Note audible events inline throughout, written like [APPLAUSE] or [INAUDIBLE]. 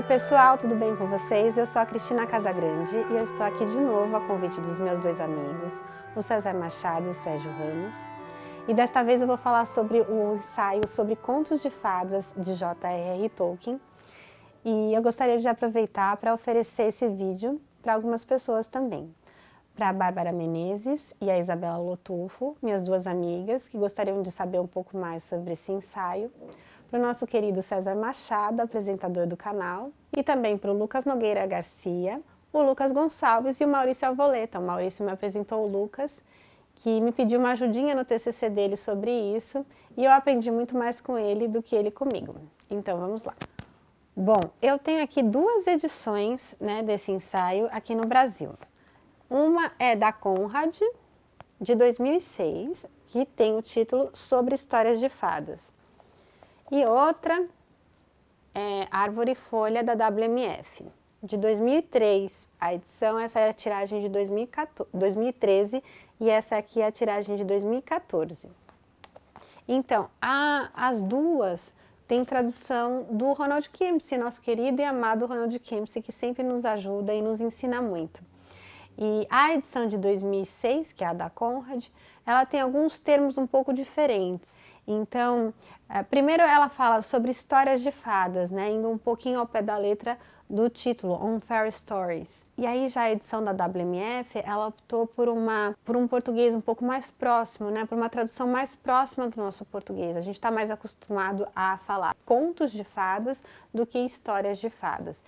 Oi pessoal, tudo bem com vocês? Eu sou a Cristina Casagrande e eu estou aqui de novo a convite dos meus dois amigos, o César Machado e o Sérgio Ramos. E desta vez eu vou falar sobre o ensaio sobre contos de fadas de J.R.R. Tolkien. E eu gostaria de aproveitar para oferecer esse vídeo para algumas pessoas também. Para a Bárbara Menezes e a Isabela Lotufo, minhas duas amigas, que gostariam de saber um pouco mais sobre esse ensaio para o nosso querido César Machado, apresentador do canal, e também para o Lucas Nogueira Garcia, o Lucas Gonçalves e o Maurício Alvoleta. O Maurício me apresentou o Lucas, que me pediu uma ajudinha no TCC dele sobre isso, e eu aprendi muito mais com ele do que ele comigo. Então vamos lá. Bom, eu tenho aqui duas edições né, desse ensaio aqui no Brasil. Uma é da Conrad, de 2006, que tem o título Sobre Histórias de Fadas. E outra é Árvore e Folha da WMF, de 2003. A edição, essa é a tiragem de 2014, 2013 e essa aqui é a tiragem de 2014. Então, a, as duas têm tradução do Ronald Kimsey, nosso querido e amado Ronald Kimsey, que sempre nos ajuda e nos ensina muito. E a edição de 2006, que é a da Conrad, ela tem alguns termos um pouco diferentes. Então, é, primeiro ela fala sobre histórias de fadas, né, indo um pouquinho ao pé da letra do título, On Fairy Stories. E aí já a edição da WMF, ela optou por, uma, por um português um pouco mais próximo, né, por uma tradução mais próxima do nosso português. A gente está mais acostumado a falar contos de fadas do que histórias de fadas.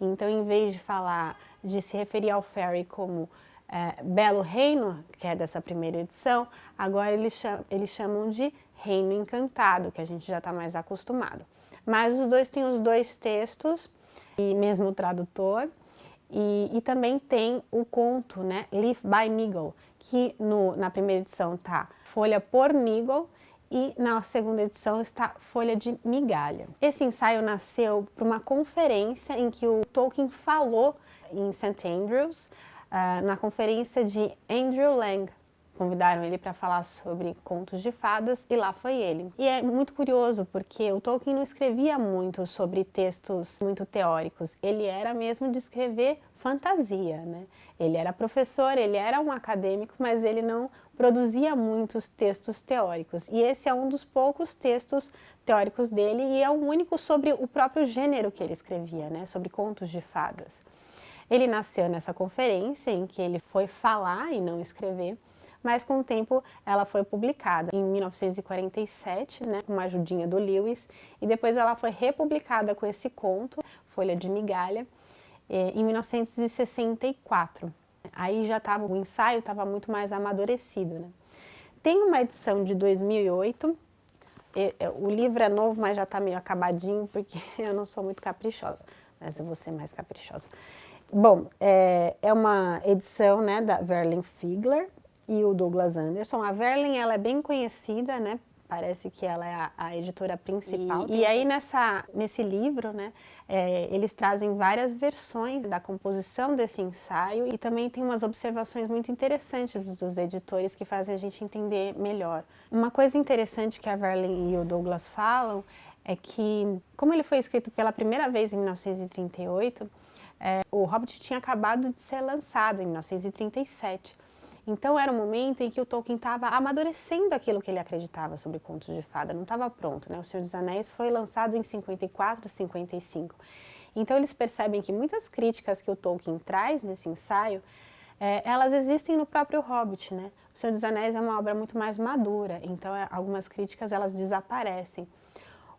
Então, em vez de falar, de se referir ao fairy como é, Belo Reino, que é dessa primeira edição, agora eles chamam, eles chamam de Reino Encantado, que a gente já está mais acostumado. Mas os dois têm os dois textos, e mesmo o tradutor, e, e também tem o conto, né, Leaf by Nigel, que no, na primeira edição está folha por Nigel, e na segunda edição está Folha de Migalha. Esse ensaio nasceu para uma conferência em que o Tolkien falou em St. Andrews, uh, na conferência de Andrew Lang, convidaram ele para falar sobre contos de fadas e lá foi ele. E é muito curioso porque o Tolkien não escrevia muito sobre textos muito teóricos, ele era mesmo de escrever fantasia, né? Ele era professor, ele era um acadêmico, mas ele não produzia muitos textos teóricos. E esse é um dos poucos textos teóricos dele e é o único sobre o próprio gênero que ele escrevia, né? Sobre contos de fadas. Ele nasceu nessa conferência em que ele foi falar e não escrever, mas com o tempo ela foi publicada em 1947, né, com uma ajudinha do Lewis, e depois ela foi republicada com esse conto, Folha de Migalha, eh, em 1964. Aí já estava, o ensaio estava muito mais amadurecido. Né? Tem uma edição de 2008, o livro é novo, mas já está meio acabadinho, porque [LAUGHS] eu não sou muito caprichosa, mas eu vou ser mais caprichosa. Bom, é, é uma edição né, da Verlin Figler, e o Douglas Anderson. A Verlin ela é bem conhecida, né? Parece que ela é a, a editora principal. E, e, aí nessa, nesse livro, né, é, eles trazem várias versões da composição desse ensaio e também tem umas observações muito interessantes dos editores que fazem a gente entender melhor. Uma coisa interessante que a Verlin e o Douglas falam é que, como ele foi escrito pela primeira vez em 1938, é, o Hobbit tinha acabado de ser lançado em 1937. Então era um momento em que o Tolkien estava amadurecendo aquilo que ele acreditava sobre contos de fada, não estava pronto, né? O Senhor dos Anéis foi lançado em 54, 55. Então eles percebem que muitas críticas que o Tolkien traz nesse ensaio, é, elas existem no próprio Hobbit, né? O Senhor dos Anéis é uma obra muito mais madura, então é, algumas críticas elas desaparecem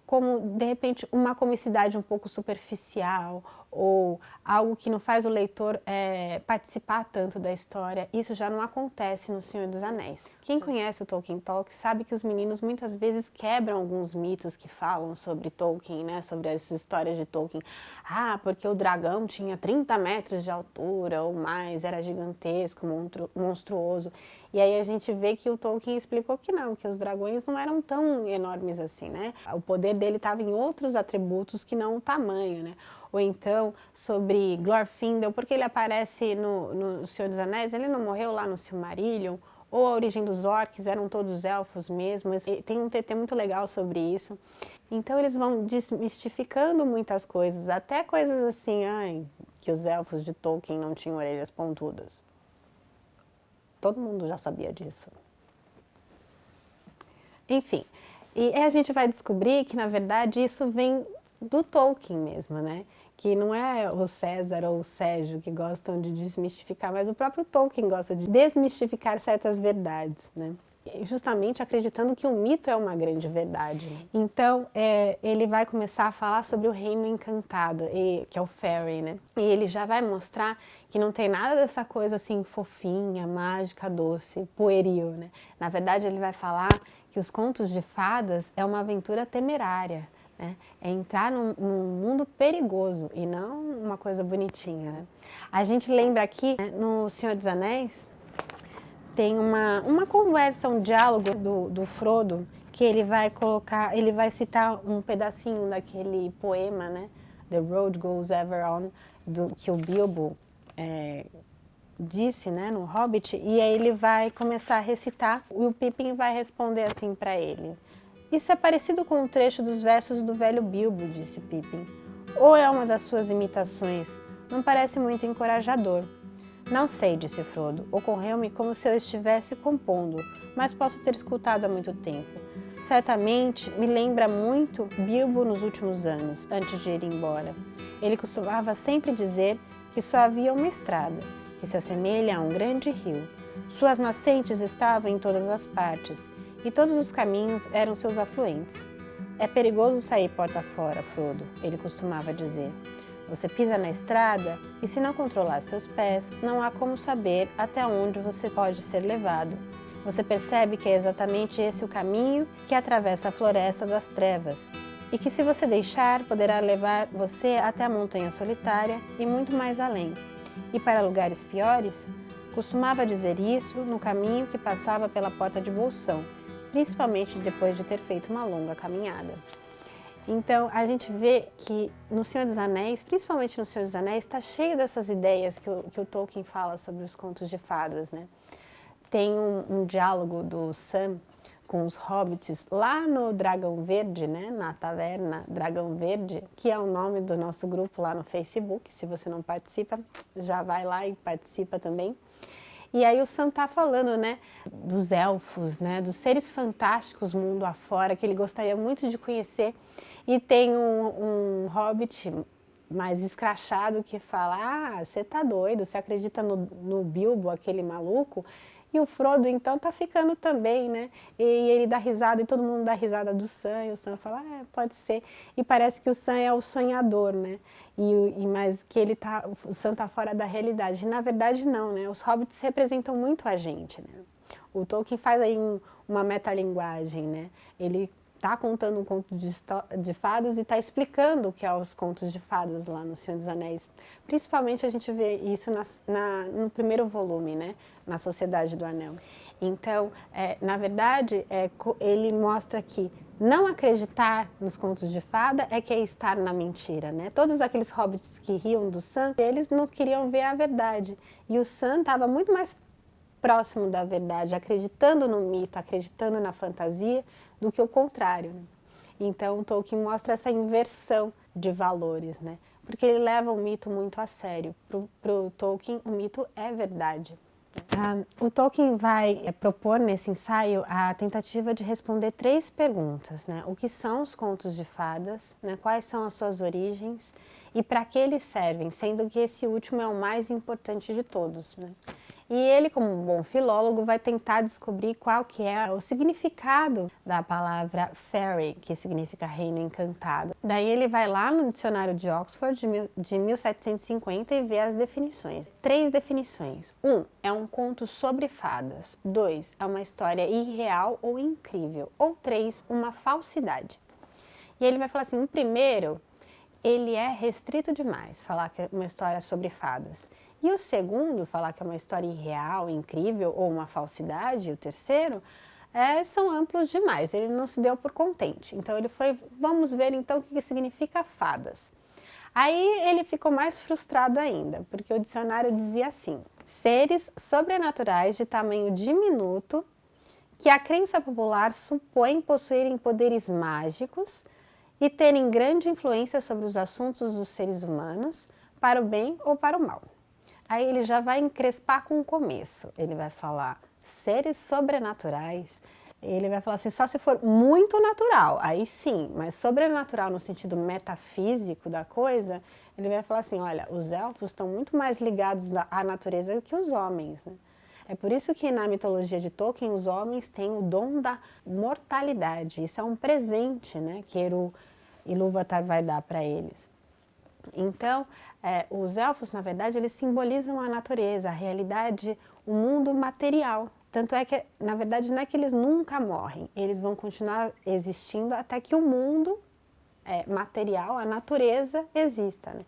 como, de repente, uma comicidade um pouco superficial ou algo que não faz o leitor é, participar tanto da história, isso já não acontece no Senhor dos Anéis. Quem Sim. conhece o Tolkien Talk sabe que os meninos muitas vezes quebram alguns mitos que falam sobre Tolkien, né, sobre as histórias de Tolkien. Ah, porque o dragão tinha 30 metros de altura ou mais, era gigantesco, monstruoso. E aí a gente vê que o Tolkien explicou que não, que os dragões não eram tão enormes assim, né? O poder dele estava em outros atributos que não o tamanho, né? Ou então sobre Glorfindel, porque ele aparece no, no Senhor dos Anéis, ele não morreu lá no Silmarillion, ou a origem dos orcs, eram todos elfos mesmo. Tem um TT muito legal sobre isso. Então eles vão desmistificando muitas coisas, até coisas assim, ai, que os elfos de Tolkien não tinham orelhas pontudas. Todo mundo já sabia disso. Enfim, e a gente vai descobrir que, na verdade, isso vem do Tolkien mesmo, né? Que não é o César ou o Sérgio que gostam de desmistificar, mas o próprio Tolkien gosta de desmistificar certas verdades, né? justamente acreditando que o mito é uma grande verdade. Então, é, ele vai começar a falar sobre o reino encantado, e, que é o fairy, né? E ele já vai mostrar que não tem nada dessa coisa assim fofinha, mágica, doce, pueril, né? Na verdade, ele vai falar que os contos de fadas é uma aventura temerária, né? É entrar num, num, mundo perigoso e não uma coisa bonitinha, né? A gente lembra aqui, né, no Senhor dos Anéis, tem uma, uma conversa, um diálogo do, do Frodo, que ele vai colocar, ele vai citar um pedacinho daquele poema, né? The Road Goes Ever On, do, que o Bilbo é, disse, né, no Hobbit, e aí ele vai começar a recitar, e o Pippin vai responder assim para ele. Isso é parecido com um trecho dos versos do velho Bilbo, disse Pippin. Ou é uma das suas imitações? Não parece muito encorajador. Não sei, disse Frodo. Ocorreu-me como se eu estivesse compondo, mas posso ter escutado há muito tempo. Certamente me lembra muito Bilbo nos últimos anos, antes de ir embora. Ele costumava sempre dizer que só havia uma estrada, que se assemelha a um grande rio. Suas nascentes estavam em todas as partes, e todos os caminhos eram seus afluentes. É perigoso sair porta fora, Frodo, ele costumava dizer. Você pisa na estrada e se não controlar seus pés, não há como saber até onde você pode ser levado. Você percebe que é exatamente esse o caminho que atravessa a floresta das trevas e que se você deixar, poderá levar você até a montanha solitária e muito mais além. E para lugares piores? Costumava dizer isso no caminho que passava pela porta de Bolsão, principalmente depois de ter feito uma longa caminhada. Então, a gente vê que no Senhor dos Anéis, principalmente no Senhor dos Anéis, está cheio dessas ideias que o, que o, Tolkien fala sobre os contos de fadas, né? Tem um, um diálogo do Sam com os hobbits lá no Dragão Verde, né, na taverna Dragão Verde, que é o nome do nosso grupo lá no Facebook. Se você não participa, já vai lá e participa também. E aí o Sam tá falando, né, dos elfos, né, dos seres fantásticos mundo afora, que ele gostaria muito de conhecer. E tem um, um hobbit mais escrachado que fala, ah, você tá doido, você acredita no, no Bilbo, aquele maluco? E o Frodo, então, tá ficando também, né? E ele dá risada, e todo mundo dá risada do Sam, e o Sam fala, ah, pode ser. E parece que o Sam é o sonhador, né? E, e, mas que ele tá, o Sam tá fora da realidade. Na verdade, não, né? Os hobbits representam muito a gente, né? O Tolkien faz aí um, uma metalinguagem, né? Ele está contando um conto de, de fadas e está explicando o que é os contos de fadas lá no Senhor dos Anéis. Principalmente a gente vê isso na, na, no primeiro volume, né? na Sociedade do Anel. Então, é, na verdade, é, ele mostra que não acreditar nos contos de fada é que é estar na mentira, né? Todos aqueles hobbits que riam do Sam, eles não queriam ver a verdade. E o Sam estava muito mais próximo da verdade, acreditando no mito, acreditando na fantasia, do que o contrário. Né? Então, Tolkien mostra essa inversão de valores, né? porque ele leva o mito muito a sério. Para o Tolkien, o mito é verdade. Ah, o Tolkien vai é, propor nesse ensaio a tentativa de responder três perguntas. Né? O que são os contos de fadas, né? quais são as suas origens e para que eles servem, sendo que esse último é o mais importante de todos. Né? E ele, como um bom filólogo, vai tentar descobrir qual que é o significado da palavra fairy, que significa reino encantado. Daí ele vai lá no dicionário de Oxford de, mil, de 1750 e vê as definições. Três definições. Um, é um conto sobre fadas. Dois, é uma história irreal ou incrível. Ou três, uma falsidade. E ele vai falar assim, o primeiro, ele é restrito demais, falar que é uma história sobre fadas. E o segundo, falar que é uma história irreal, incrível ou uma falsidade, o terceiro, é, são amplos demais, ele não se deu por contente. Então ele foi, vamos ver então o que significa fadas. Aí ele ficou mais frustrado ainda, porque o dicionário dizia assim, seres sobrenaturais de tamanho diminuto que a crença popular supõe possuírem poderes mágicos e terem grande influência sobre os assuntos dos seres humanos, para o bem ou para o mal. Aí ele já vai encrespar com o começo, ele vai falar seres sobrenaturais, ele vai falar assim, só se for muito natural, aí sim, mas sobrenatural no sentido metafísico da coisa, ele vai falar assim, olha, os elfos estão muito mais ligados à natureza que os homens, né? É por isso que na mitologia de Tolkien os homens têm o dom da mortalidade. Isso é um presente né, que Eru Ilúvatar vai dar para eles. Então, é, os elfos, na verdade, eles simbolizam a natureza, a realidade, o mundo material. Tanto é que, na verdade, não é que eles nunca morrem, eles vão continuar existindo até que o mundo é, material, a natureza, exista. Né?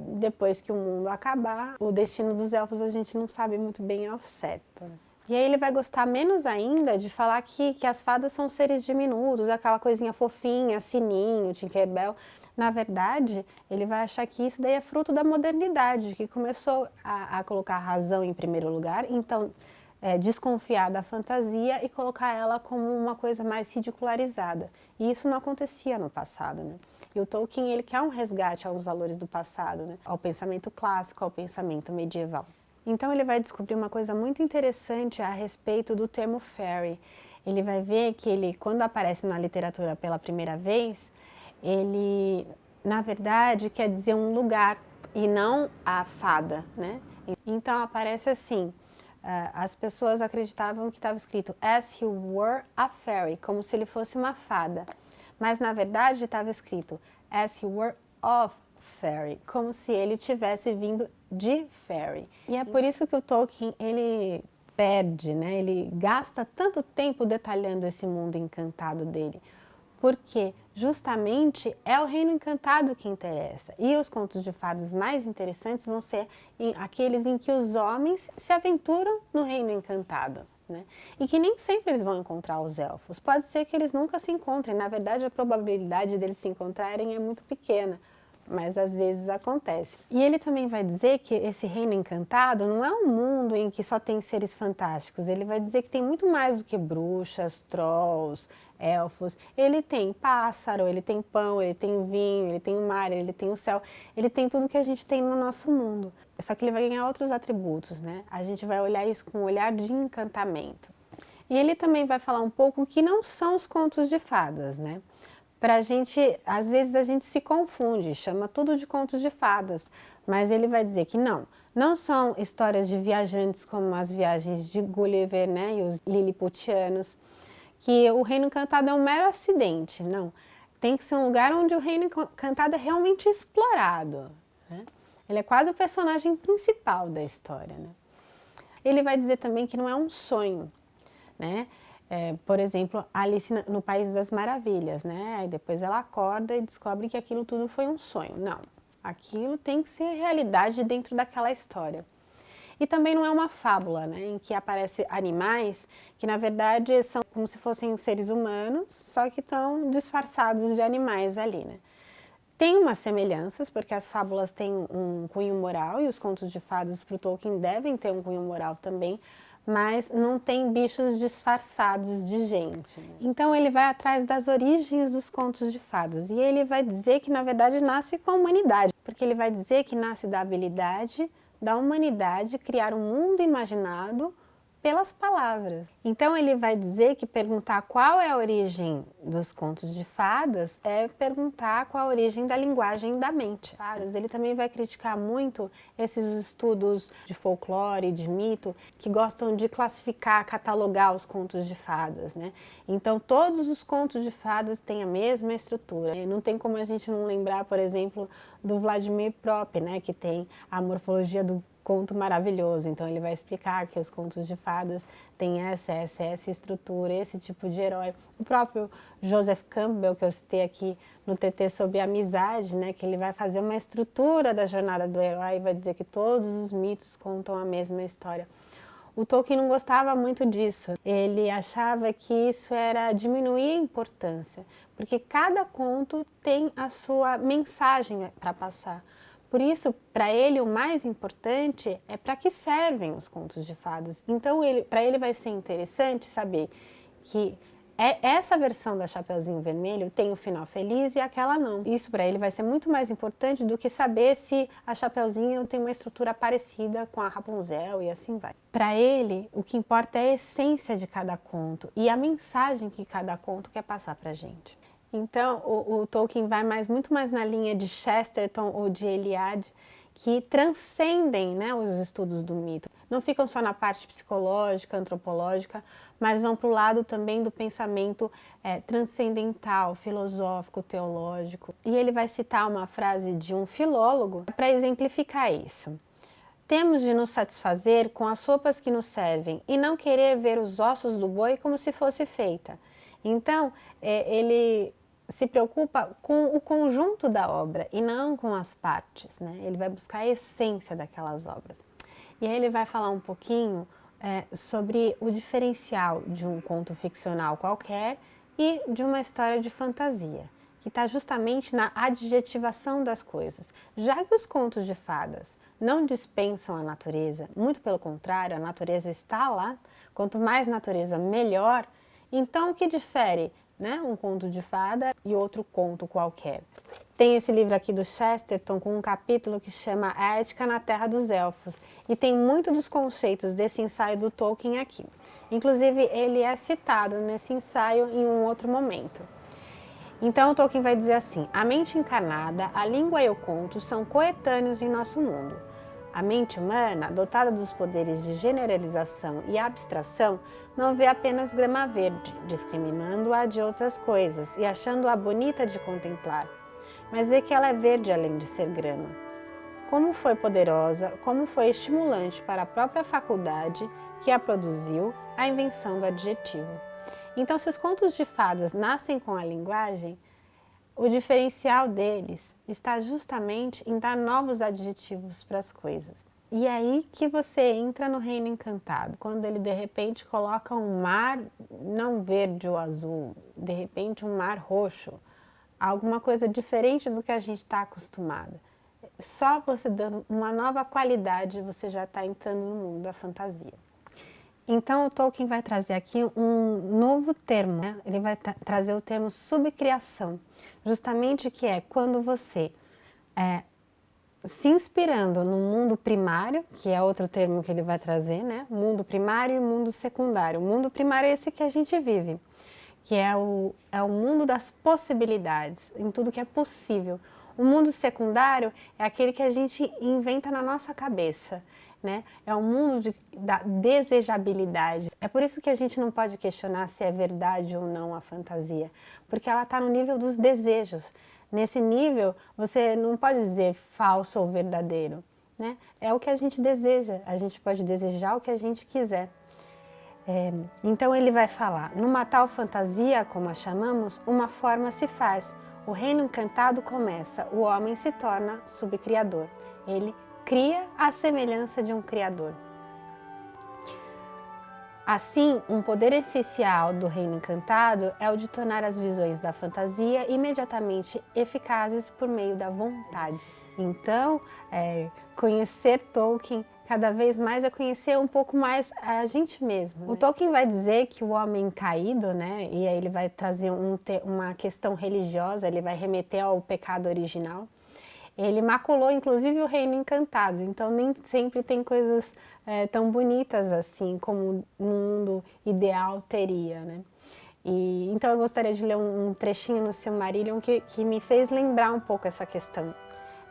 Depois que o mundo acabar, o destino dos elfos a gente não sabe muito bem ao certo. E aí ele vai gostar menos ainda de falar que, que as fadas são seres diminutos, aquela coisinha fofinha, sininho, Tinkerbell. Na verdade, ele vai achar que isso daí é fruto da modernidade, que começou a, a colocar a razão em primeiro lugar, então é, desconfiar da fantasia e colocar ela como uma coisa mais ridicularizada. E isso não acontecia no passado, né? E o Tolkien, ele quer um resgate aos valores do passado, né? Ao pensamento clássico, ao pensamento medieval. Então ele vai descobrir uma coisa muito interessante a respeito do termo fairy. Ele vai ver que ele, quando aparece na literatura pela primeira vez, ele, na verdade, quer dizer um lugar e não a fada, né? Então aparece assim, as pessoas acreditavam que estava escrito as he were a fairy, como se ele fosse uma fada. Mas na verdade estava escrito as he were of fairy, como se ele tivesse vindo de fairy. E é por isso que o Tolkien, ele perde, né? ele gasta tanto tempo detalhando esse mundo encantado dele porque justamente é o reino encantado que interessa. E os contos de fadas mais interessantes vão ser em, aqueles em que os homens se aventuram no reino encantado. Né? E que nem sempre eles vão encontrar os elfos. Pode ser que eles nunca se encontrem. Na verdade, a probabilidade deles se encontrarem é muito pequena mas às vezes acontece. E ele também vai dizer que esse reino encantado não é um mundo em que só tem seres fantásticos, ele vai dizer que tem muito mais do que bruxas, trolls, elfos. Ele tem pássaro, ele tem pão, ele tem vinho, ele tem o mar, ele tem o céu, ele tem tudo que a gente tem no nosso mundo. Só que ele vai ganhar outros atributos, né? A gente vai olhar isso com um olhar de encantamento. E ele também vai falar um pouco que não são os contos de fadas, né? para a gente, às vezes a gente se confunde, chama tudo de contos de fadas, mas ele vai dizer que não, não são histórias de viajantes como as viagens de Gulliver né, e os liliputianos, que o reino encantado é um mero acidente, não. Tem que ser um lugar onde o reino encantado é realmente explorado. Né? Ele é quase o personagem principal da história. Né? Ele vai dizer também que não é um sonho, né? É, por exemplo, Alice no País das Maravilhas, né? Aí depois ela acorda e descobre que aquilo tudo foi um sonho. Não, aquilo tem que ser realidade dentro daquela história. E também não é uma fábula, né? Em que aparecem animais que na verdade são como se fossem seres humanos, só que estão disfarçados de animais ali, né? Tem umas semelhanças, porque as fábulas têm um cunho moral e os contos de fadas para o Tolkien devem ter um cunho moral também, mas não tem bichos disfarçados de gente. Então ele vai atrás das origens dos contos de fadas e ele vai dizer que na verdade nasce com a humanidade, porque ele vai dizer que nasce da habilidade da humanidade criar um mundo imaginado pelas palavras. Então ele vai dizer que perguntar qual é a origem dos contos de fadas é perguntar qual a origem da linguagem da mente. Ele também vai criticar muito esses estudos de folclore, de mito, que gostam de classificar, catalogar os contos de fadas. Né? Então todos os contos de fadas têm a mesma estrutura. Não tem como a gente não lembrar, por exemplo, do Vladimir Prop, né, que tem a morfologia do conto maravilhoso. Então ele vai explicar que os contos de fadas têm essa, essa, essa estrutura, esse tipo de herói. O próprio Joseph Campbell, que eu citei aqui no TT sobre amizade, né, que ele vai fazer uma estrutura da jornada do herói e vai dizer que todos os mitos contam a mesma história. O Tolkien não gostava muito disso. Ele achava que isso era diminuir a importância, porque cada conto tem a sua mensagem para passar. Por isso, para ele, o mais importante é para que servem os contos de fadas. Então, para ele vai ser interessante saber que é, essa versão da Chapeuzinho Vermelho tem o um final feliz e aquela não. Isso para ele vai ser muito mais importante do que saber se a Chapeuzinho tem uma estrutura parecida com a Rapunzel e assim vai. Para ele, o que importa é a essência de cada conto e a mensagem que cada conto quer passar para gente. Então, o, o Tolkien vai mais, muito mais na linha de Chesterton ou de Eliade, que transcendem né, os estudos do mito. Não ficam só na parte psicológica, antropológica, mas vão para o lado também do pensamento é, transcendental, filosófico, teológico. E ele vai citar uma frase de um filólogo para exemplificar isso. Temos de nos satisfazer com as sopas que nos servem e não querer ver os ossos do boi como se fosse feita. Então, é, ele se preocupa com o conjunto da obra e não com as partes, né? Ele vai buscar a essência daquelas obras. E aí ele vai falar um pouquinho é, sobre o diferencial de um conto ficcional qualquer e de uma história de fantasia, que está justamente na adjetivação das coisas. Já que os contos de fadas não dispensam a natureza, muito pelo contrário, a natureza está lá, quanto mais natureza, melhor, então o que difere né, um conto de fada e outro conto qualquer. Tem esse livro aqui do Chesterton com um capítulo que chama A Ética na Terra dos Elfos e tem muito dos conceitos desse ensaio do Tolkien aqui. Inclusive ele é citado nesse ensaio em um outro momento. Então Tolkien vai dizer assim, a mente encarnada, a língua e o conto são coetâneos em nosso mundo. A mente humana, dotada dos poderes de generalização e abstração, não vê apenas grama verde, discriminando-a de outras coisas e achando-a bonita de contemplar, mas vê que ela é verde além de ser grama. Como foi poderosa, como foi estimulante para a própria faculdade que a produziu a invenção do adjetivo. Então, se os contos de fadas nascem com a linguagem, o diferencial deles está justamente em dar novos adjetivos para as coisas. E é aí que você entra no reino encantado, quando ele de repente coloca um mar não verde ou azul, de repente um mar roxo, alguma coisa diferente do que a gente está acostumado. Só você dando uma nova qualidade, você já está entrando no mundo da fantasia. Então o Tolkien vai trazer aqui um novo termo, né? ele vai trazer o termo subcriação, justamente que é quando você, é, se inspirando no mundo primário, que é outro termo que ele vai trazer, né? mundo primário e mundo secundário. O mundo primário é esse que a gente vive, que é o, é o mundo das possibilidades, em tudo que é possível. O mundo secundário é aquele que a gente inventa na nossa cabeça, né? É um mundo de, da desejabilidade. É por isso que a gente não pode questionar se é verdade ou não a fantasia, porque ela está no nível dos desejos. Nesse nível, você não pode dizer falso ou verdadeiro, né? É o que a gente deseja, a gente pode desejar o que a gente quiser. É, então ele vai falar, numa tal fantasia, como a chamamos, uma forma se faz, o reino encantado começa, o homem se torna subcriador. Ele cria a semelhança de um Criador. Assim, um poder essencial do Reino Encantado é o de tornar as visões da fantasia imediatamente eficazes por meio da vontade. Então, é, conhecer Tolkien cada vez mais é conhecer um pouco mais a gente mesmo. Né? O Tolkien vai dizer que o homem caído, né, e aí ele vai trazer um, uma questão religiosa, ele vai remeter ao pecado original, ele maculou inclusive o reino encantado, então nem sempre tem coisas é, tão bonitas assim como o mundo ideal teria, né? E, então eu gostaria de ler um, trechinho no Silmarillion que, que me fez lembrar um pouco essa questão.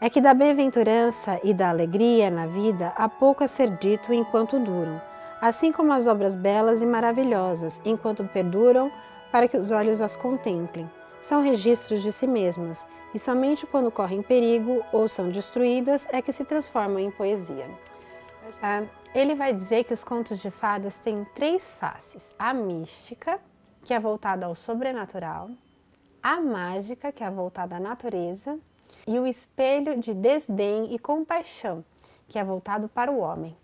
É que da bem-aventurança e da alegria na vida há pouco a ser dito enquanto duram, assim como as obras belas e maravilhosas, enquanto perduram para que os olhos as contemplem são registros de si mesmas e somente quando correm perigo ou são destruídas é que se transformam em poesia. Ah, ele vai dizer que os contos de fadas têm três faces. A mística, que é voltada ao sobrenatural, a mágica, que é voltada à natureza, e o espelho de desdém e compaixão, que é voltado para o homem.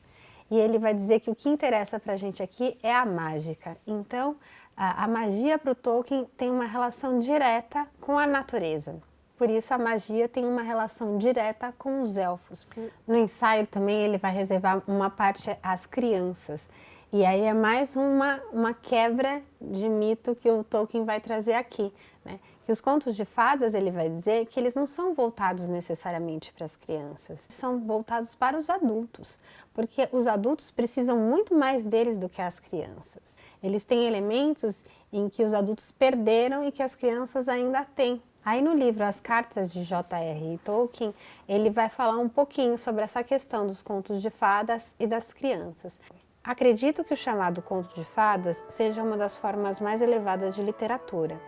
E ele vai dizer que o que interessa para a gente aqui é a mágica. Então, a, a magia para o Tolkien tem uma relação direta com a natureza. Por isso a magia tem uma relação direta com os elfos. No ensaio também ele vai reservar uma parte às crianças. E aí é mais uma, uma quebra de mito que o Tolkien vai trazer aqui. Né? Que os contos de fadas, ele vai dizer que eles não são voltados necessariamente para as crianças, são voltados para os adultos, porque os adultos precisam muito mais deles do que as crianças. Eles têm elementos em que os adultos perderam e que as crianças ainda têm. Aí no livro As Cartas de J.R. Tolkien, ele vai falar um pouquinho sobre essa questão dos contos de fadas e das crianças. Acredito que o chamado conto de fadas seja uma das formas mais elevadas de literatura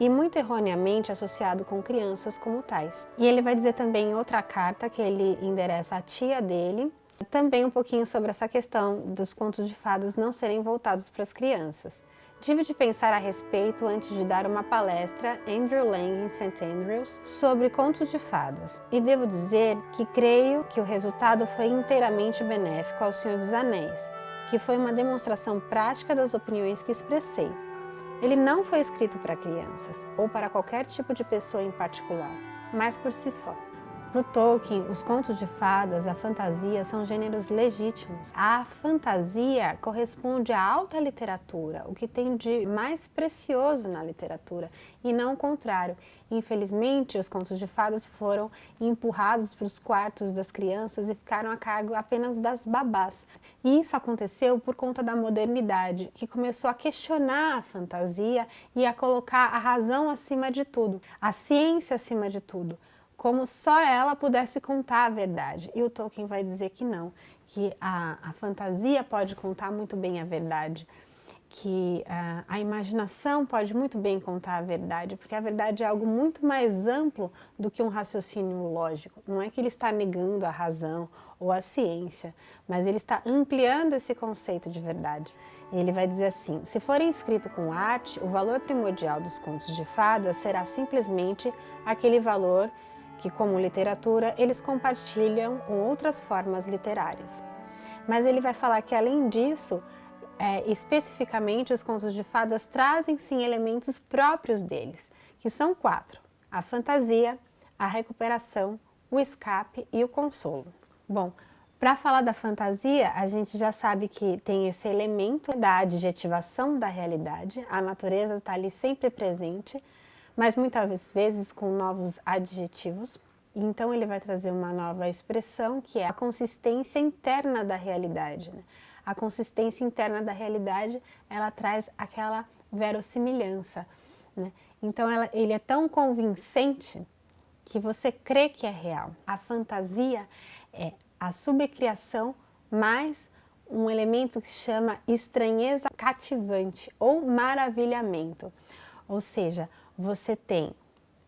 e muito erroneamente associado com crianças como tais. E ele vai dizer também em outra carta que ele endereça à tia dele, também um pouquinho sobre essa questão dos contos de fadas não serem voltados para as crianças. Tive de pensar a respeito antes de dar uma palestra Andrew Lang em St. Andrews sobre contos de fadas e devo dizer que creio que o resultado foi inteiramente benéfico ao Senhor dos Anéis, que foi uma demonstração prática das opiniões que expressei. Ele não foi escrito para crianças ou para qualquer tipo de pessoa em particular, mas por si só. Para Tolkien, os contos de fadas, a fantasia, são gêneros legítimos. A fantasia corresponde à alta literatura, o que tem de mais precioso na literatura, e não o contrário. Infelizmente, os contos de fadas foram empurrados para os quartos das crianças e ficaram a cargo apenas das babás. E isso aconteceu por conta da modernidade, que começou a questionar a fantasia e a colocar a razão acima de tudo, a ciência acima de tudo como só ela pudesse contar a verdade. E o Tolkien vai dizer que não, que a, a fantasia pode contar muito bem a verdade, que a, a imaginação pode muito bem contar a verdade, porque a verdade é algo muito mais amplo do que um raciocínio lógico. Não é que ele está negando a razão ou a ciência, mas ele está ampliando esse conceito de verdade. Ele vai dizer assim, se for escrito com arte, o valor primordial dos contos de fadas será simplesmente aquele valor que, como literatura, eles compartilham com outras formas literárias. Mas ele vai falar que, além disso, é, especificamente os contos de fadas trazem sim elementos próprios deles, que são quatro, a fantasia, a recuperação, o escape e o consolo. Bom, para falar da fantasia, a gente já sabe que tem esse elemento da adjetivação da realidade, a natureza está ali sempre presente, mas muitas vezes com novos adjetivos. Então ele vai trazer uma nova expressão que é a consistência interna da realidade. Né? A consistência interna da realidade, ela traz aquela verossimilhança. Né? Então ela, ele é tão convincente que você crê que é real. A fantasia é a subcriação mais um elemento que se chama estranheza cativante ou maravilhamento. Ou seja, você tem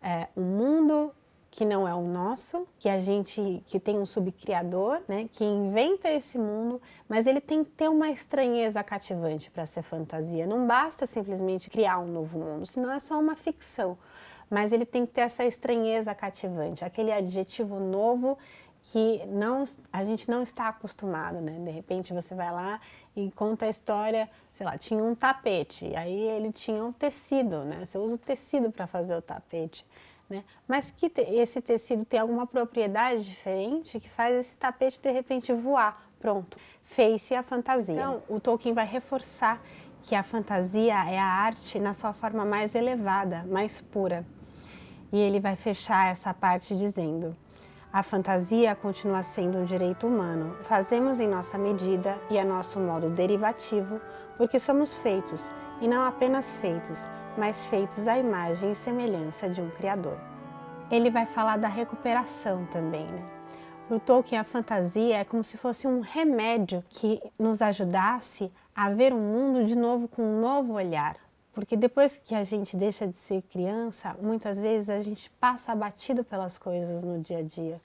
é, um mundo que não é o nosso, que a gente, que tem um subcriador, né, que inventa esse mundo, mas ele tem que ter uma estranheza cativante para ser fantasia. Não basta simplesmente criar um novo mundo, senão é só uma ficção. Mas ele tem que ter essa estranheza cativante, aquele adjetivo novo que não, a gente não está acostumado, né? De repente você vai lá e conta a história, sei lá, tinha um tapete, aí ele tinha um tecido, né? Você usa o tecido para fazer o tapete, né? Mas que te, esse tecido tem alguma propriedade diferente que faz esse tapete de repente voar, pronto, fez-se a fantasia. Então, o Tolkien vai reforçar que a fantasia é a arte na sua forma mais elevada, mais pura. E ele vai fechar essa parte dizendo a fantasia continua sendo um direito humano. Fazemos em nossa medida e a nosso modo derivativo, porque somos feitos, e não apenas feitos, mas feitos à imagem e semelhança de um Criador. Ele vai falar da recuperação também, né? Para o Tolkien, a fantasia é como se fosse um remédio que nos ajudasse a ver o mundo de novo com um novo olhar, porque depois que a gente deixa de ser criança, muitas vezes a gente passa abatido pelas coisas no dia a dia.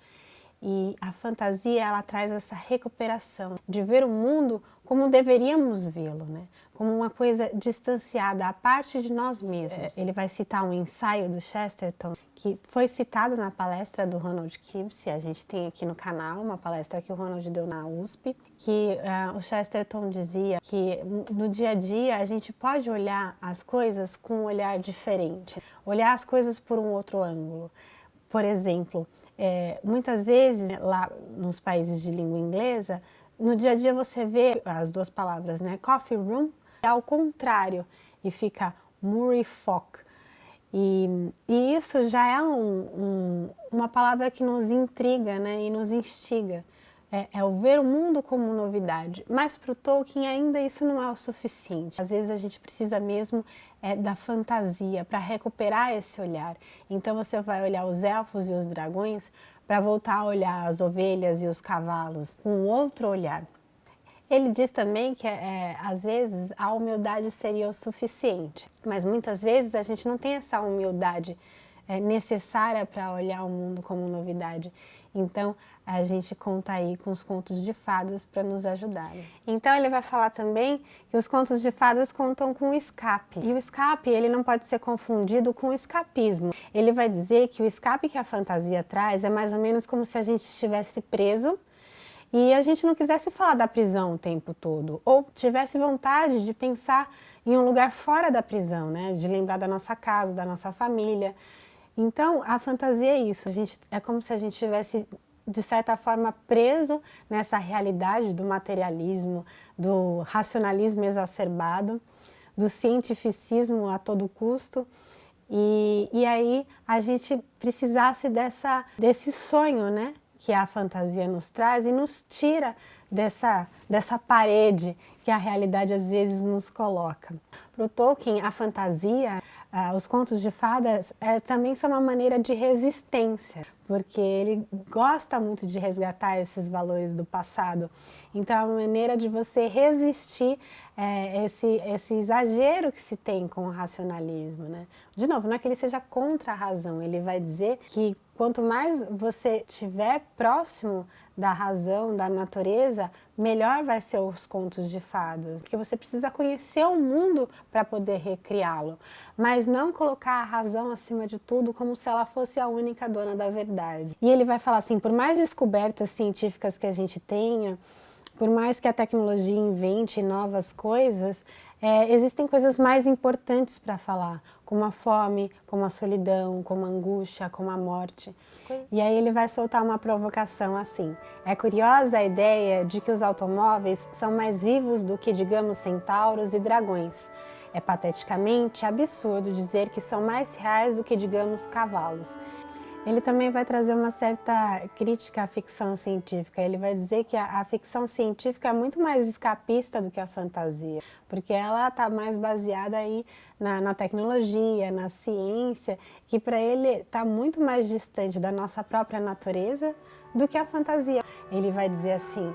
E a fantasia, ela traz essa recuperação de ver o mundo como deveríamos vê-lo, né? como uma coisa distanciada, a parte de nós mesmos. É, ele vai citar um ensaio do Chesterton, que foi citado na palestra do Ronald Gibbs, a gente tem aqui no canal, uma palestra que o Ronald deu na USP, que uh, o Chesterton dizia que no dia a dia a gente pode olhar as coisas com um olhar diferente, olhar as coisas por um outro ângulo. Por exemplo, é, muitas vezes lá nos países de língua inglesa, no dia a dia você vê as duas palavras, né? Coffee room, ao contrário, e fica murifoc. E, e isso já é um, um, uma palavra que nos intriga né? e nos instiga. É, é, o ver o mundo como novidade. Mas para o Tolkien ainda isso não é o suficiente. Às vezes a gente precisa mesmo é, da fantasia para recuperar esse olhar. Então você vai olhar os elfos e os dragões para voltar a olhar as ovelhas e os cavalos com outro olhar. Ele diz também que é, às vezes a humildade seria o suficiente, mas muitas vezes a gente não tem essa humildade é, necessária para olhar o mundo como novidade. Então, a gente conta aí com os contos de fadas para nos ajudar. Então, ele vai falar também que os contos de fadas contam com o escape. E o escape, ele não pode ser confundido com o escapismo. Ele vai dizer que o escape que a fantasia traz é mais ou menos como se a gente estivesse preso e a gente não quisesse falar da prisão o tempo todo, ou tivesse vontade de pensar em um lugar fora da prisão, né? de lembrar da nossa casa, da nossa família. Então, a fantasia é isso, a gente, é como se a gente tivesse, de certa forma, preso nessa realidade do materialismo, do racionalismo exacerbado, do cientificismo a todo custo, e, e aí a gente precisasse dessa, desse sonho, né? que a fantasia nos traz e nos tira dessa, dessa parede que a realidade às vezes nos coloca. Para o Tolkien, a fantasia, ah, os contos de fadas é, também são uma maneira de resistência, porque ele gosta muito de resgatar esses valores do passado. Então é uma maneira de você resistir é, esse, esse exagero que se tem com o racionalismo. Né? De novo, não é que ele seja contra a razão, ele vai dizer que quanto mais você estiver próximo da razão, da natureza, melhor vai ser os contos de fadas, porque você precisa conhecer o mundo para poder recriá-lo, mas não colocar a razão acima de tudo como se ela fosse a única dona da verdade. E ele vai falar assim, por mais descobertas científicas que a gente tenha, por mais que a tecnologia invente novas coisas, é, existem coisas mais importantes para falar, como a fome, como a solidão, como a angústia, como a morte. E aí ele vai soltar uma provocação assim. É curiosa a ideia de que os automóveis são mais vivos do que, digamos, centauros e dragões. É pateticamente absurdo dizer que são mais reais do que, digamos, cavalos. Ele também vai trazer uma certa crítica à ficção científica. Ele vai dizer que a, a ficção científica é muito mais escapista do que a fantasia, porque ela está mais baseada aí na, na, tecnologia, na ciência, que para ele está muito mais distante da nossa própria natureza do que a fantasia. Ele vai dizer assim,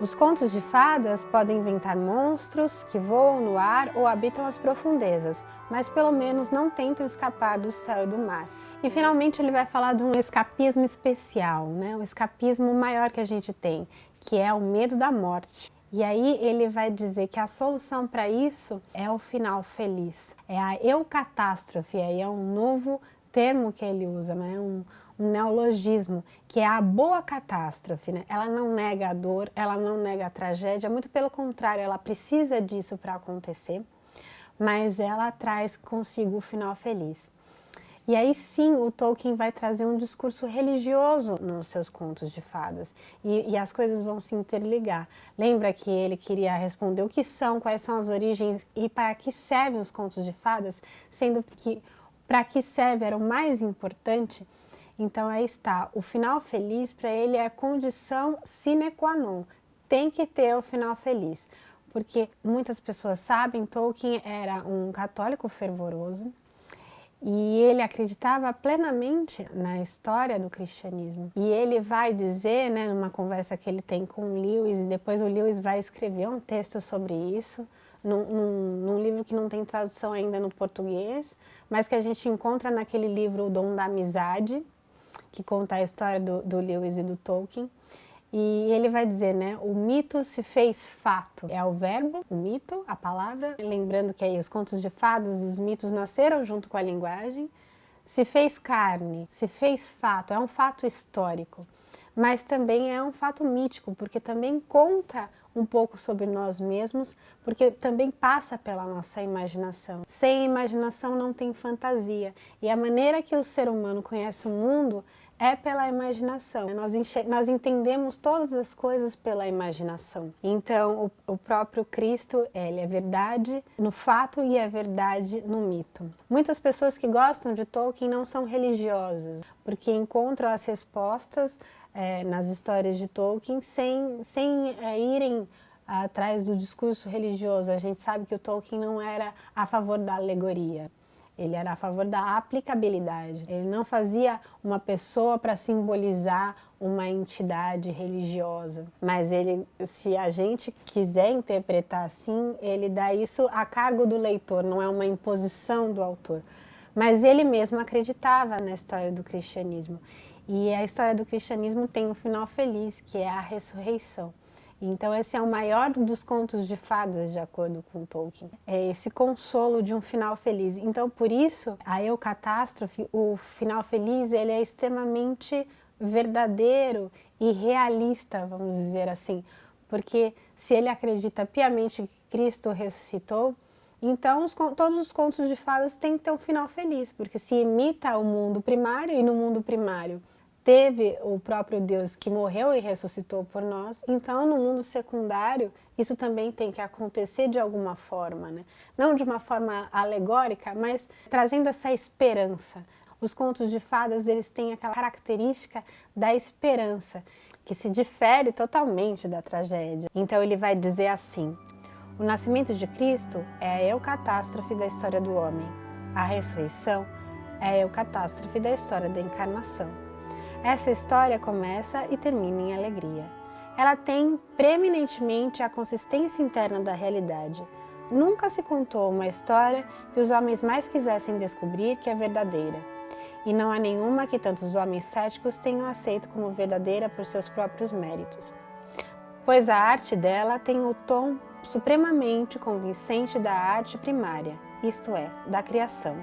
os contos de fadas podem inventar monstros que voam no ar ou habitam as profundezas, mas pelo menos não tentam escapar do céu e do mar. E finalmente ele vai falar de um escapismo especial, né? um escapismo maior que a gente tem, que é o medo da morte. E aí ele vai dizer que a solução para isso é o final feliz, é a eucatástrofe, aí é um novo termo que ele usa, né? um, um neologismo, que é a boa catástrofe. Né? Ela não nega a dor, ela não nega a tragédia, muito pelo contrário, ela precisa disso para acontecer, mas ela traz consigo o final feliz. E aí sim o Tolkien vai trazer um discurso religioso nos seus contos de fadas e, e, as coisas vão se interligar. Lembra que ele queria responder o que são, quais são as origens e para que servem os contos de fadas, sendo que para que serve era o mais importante. Então aí está, o final feliz para ele é condição sine qua non, tem que ter o final feliz. Porque muitas pessoas sabem, Tolkien era um católico fervoroso, e ele acreditava plenamente na história do cristianismo. E ele vai dizer, né, numa conversa que ele tem com o Lewis, e depois o Lewis vai escrever um texto sobre isso, num, num, num, livro que não tem tradução ainda no português, mas que a gente encontra naquele livro O Dom da Amizade, que conta a história do, do Lewis e do Tolkien. E ele vai dizer, né, o mito se fez fato. É o verbo, o mito, a palavra. Lembrando que aí os contos de fadas, os mitos nasceram junto com a linguagem. Se fez carne, se fez fato, é um fato histórico. Mas também é um fato mítico, porque também conta um pouco sobre nós mesmos, porque também passa pela nossa imaginação. Sem imaginação não tem fantasia. E a maneira que o ser humano conhece o mundo é pela imaginação. Nós, nós entendemos todas as coisas pela imaginação. Então, o, o, próprio Cristo, ele é verdade no fato e é verdade no mito. Muitas pessoas que gostam de Tolkien não são religiosas, porque encontram as respostas é, nas histórias de Tolkien sem, sem é, irem atrás do discurso religioso. A gente sabe que o Tolkien não era a favor da alegoria. Ele era a favor da aplicabilidade. Ele não fazia uma pessoa para simbolizar uma entidade religiosa. Mas ele, se a gente quiser interpretar assim, ele dá isso a cargo do leitor, não é uma imposição do autor. Mas ele mesmo acreditava na história do cristianismo. E a história do cristianismo tem um final feliz, que é a ressurreição. Então esse é o maior dos contos de fadas, de acordo com Tolkien. É esse consolo de um final feliz. Então por isso, a eucatástrofe, o final feliz, ele é extremamente verdadeiro e realista, vamos dizer assim. Porque se ele acredita piamente que Cristo ressuscitou, então, os, todos os contos de fadas têm que ter um final feliz, porque se imita o mundo primário e no mundo primário teve o próprio Deus que morreu e ressuscitou por nós, então no mundo secundário isso também tem que acontecer de alguma forma, né? Não de uma forma alegórica, mas trazendo essa esperança. Os contos de fadas, eles têm aquela característica da esperança, que se difere totalmente da tragédia. Então ele vai dizer assim, o nascimento de Cristo é a eucatástrofe da história do homem. A ressurreição é a eucatástrofe da história da encarnação. Essa história começa e termina em alegria. Ela tem preeminentemente a consistência interna da realidade. Nunca se contou uma história que os homens mais quisessem descobrir que é verdadeira. E não há nenhuma que tantos homens céticos tenham aceito como verdadeira por seus próprios méritos. Pois a arte dela tem o tom supremamente convincente da arte primária, isto é, da criação.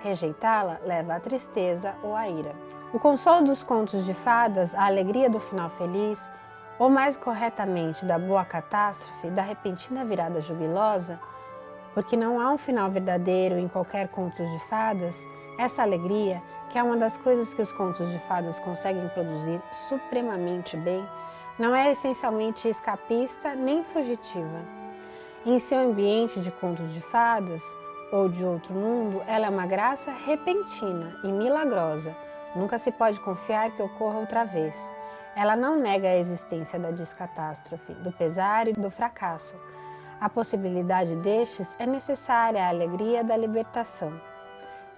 Rejeitá-la leva à tristeza ou à ira. O consolo dos contos de fadas, a alegria do final feliz, ou mais corretamente da boa catástrofe, da repentina virada jubilosa, porque não há um final verdadeiro em qualquer conto de fadas, essa alegria, que é uma das coisas que os contos de fadas conseguem produzir supremamente bem, não é essencialmente escapista nem fugitiva. Em seu ambiente de contos de fadas ou de outro mundo, ela é uma graça repentina e milagrosa, Nunca se pode confiar que ocorra outra vez. Ela não nega a existência da descatástrofe, do pesar e do fracasso. A possibilidade destes é necessária à alegria da libertação.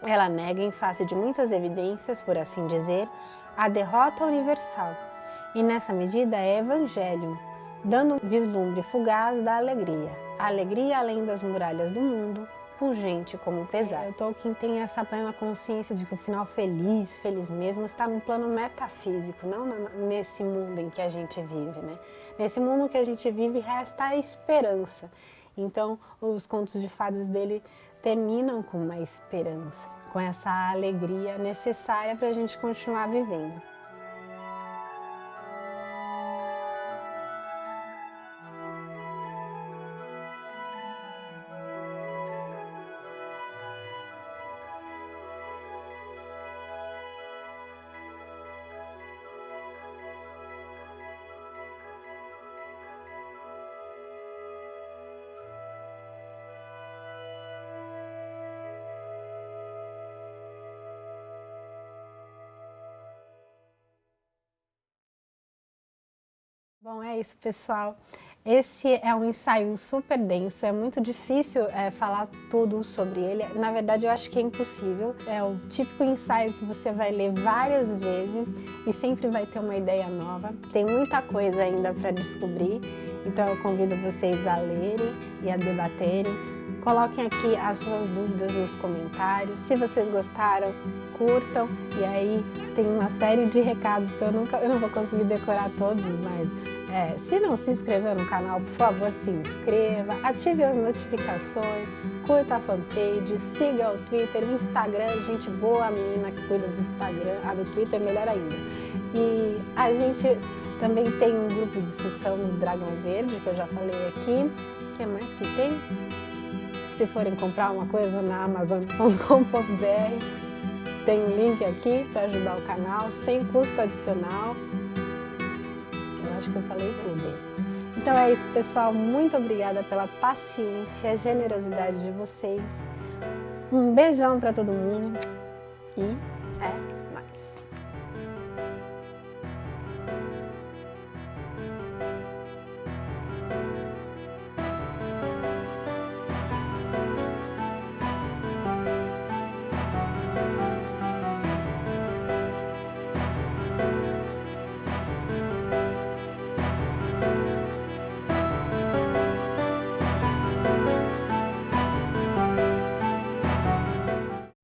Ela nega, em face de muitas evidências, por assim dizer, a derrota universal. E nessa medida é Evangelho, dando vislumbre fugaz da alegria. A alegria além das muralhas do mundo, pungente como pesar. O Tolkien tem essa plena consciência de que o final feliz, feliz mesmo, está num plano metafísico, não nesse mundo em que a gente vive, né? Nesse mundo que a gente vive resta a esperança. Então, os contos de fadas dele terminam com uma esperança, com essa alegria necessária para a gente continuar vivendo. Isso, pessoal. Esse é um ensaio super denso, é muito difícil é, falar tudo sobre ele. Na verdade, eu acho que é impossível. É o típico ensaio que você vai ler várias vezes e sempre vai ter uma ideia nova. Tem muita coisa ainda para descobrir, então eu convido vocês a lerem e a debaterem. Coloquem aqui as suas dúvidas nos comentários. Se vocês gostaram, curtam. E aí tem uma série de recados que eu, nunca, eu não vou conseguir decorar todos, mas é, se não se inscreveu no canal, por favor, se inscreva, ative as notificações, curta a fanpage, siga o Twitter, o Instagram, gente boa, a menina que cuida do Instagram, a do Twitter melhor ainda. E a gente também tem um grupo de discussão no Dragão Verde, que eu já falei aqui. O que mais que tem? Se forem comprar uma coisa na amazon.com.br, tem um link aqui para ajudar o canal, sem custo adicional acho que eu falei tudo. Então é isso, pessoal. Muito obrigada pela paciência, generosidade de vocês. Um beijão para todo mundo e é